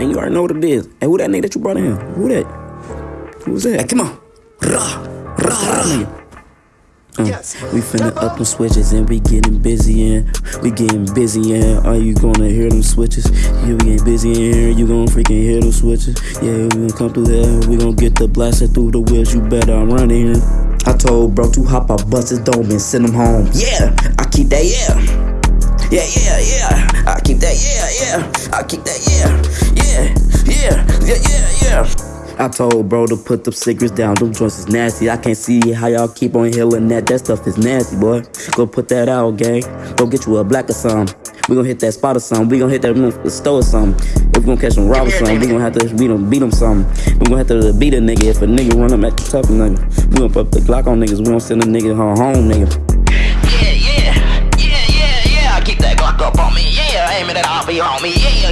And you already know what it is. Hey, who that nigga that you brought in? Who that? Who was that? Hey, come on. Rah, rah, rah, nigga. Uh, we finna up them switches and we getting busy and we getting busy and are you gonna hear them switches? Yeah, we getting busy in here, you gonna freaking hear them switches. Yeah, we gonna come through there, we gonna get the blaster through the wheels, you better run in here. I told bro to hop out, bust his dome and send him home. Yeah, I keep that, yeah. Yeah, yeah, yeah. I keep that, yeah, yeah. I keep that, yeah. Yeah, yeah, yeah, yeah, yeah. I told bro to put the cigarettes down. Them joints is nasty. I can't see how y'all keep on healing that. That stuff is nasty, boy. Go put that out, gang. Go get you a black or something. We gonna hit that spot or something. We gonna hit that store or something. If we gonna catch some rob or something, we gonna have to beat them, beat them something. We gonna have to beat a nigga if a nigga run up at the top nigga. We gonna put the Glock on niggas. We gonna send a nigga home, nigga. Yeah, yeah, yeah, yeah, yeah. I keep that Glock up on me, yeah,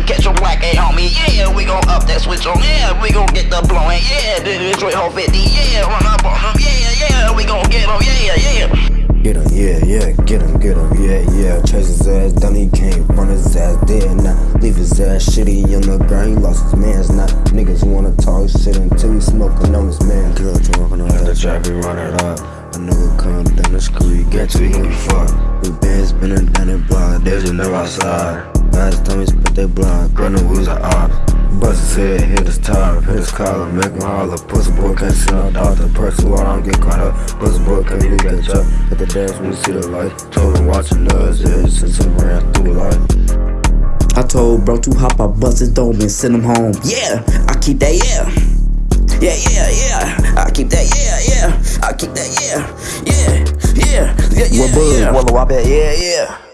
catch a black A homie, yeah, we gon' up that switch on, yeah, we gon' get the blowin', yeah, Detroit whole 50, yeah, run up on them, yeah, yeah, we gon' get them, yeah, yeah. Get him, yeah, yeah, get him, get him, yeah, yeah. Chase his ass down, he can't run his ass dead now. Leave his ass shitty on the ground, he lost his man's now. Niggas wanna talk shit until he smoking on his man. Girl, walking on the track, we run it up. A nigga come down the street, get to him, fuck. We been spinning down the block, there's a nigga outside. Last time he spit that blind, running wheels are odd. Bust his head, hit his top, hit his collar, make him holler. Pussy boy can't see no doctor, press too hard, I don't get caught up. Pussy boy can't even catch up. Hit the dance when you see the light. Told him watching us, yeah, since I ran through life. I told bro to hop out, bust his dome and send him home. Yeah, I keep that, yeah. Yeah, yeah, yeah. I keep that, yeah, yeah. I keep that, yeah. Yeah, yeah, yeah, yeah. What bug? Yeah. Well, I bet, yeah, yeah.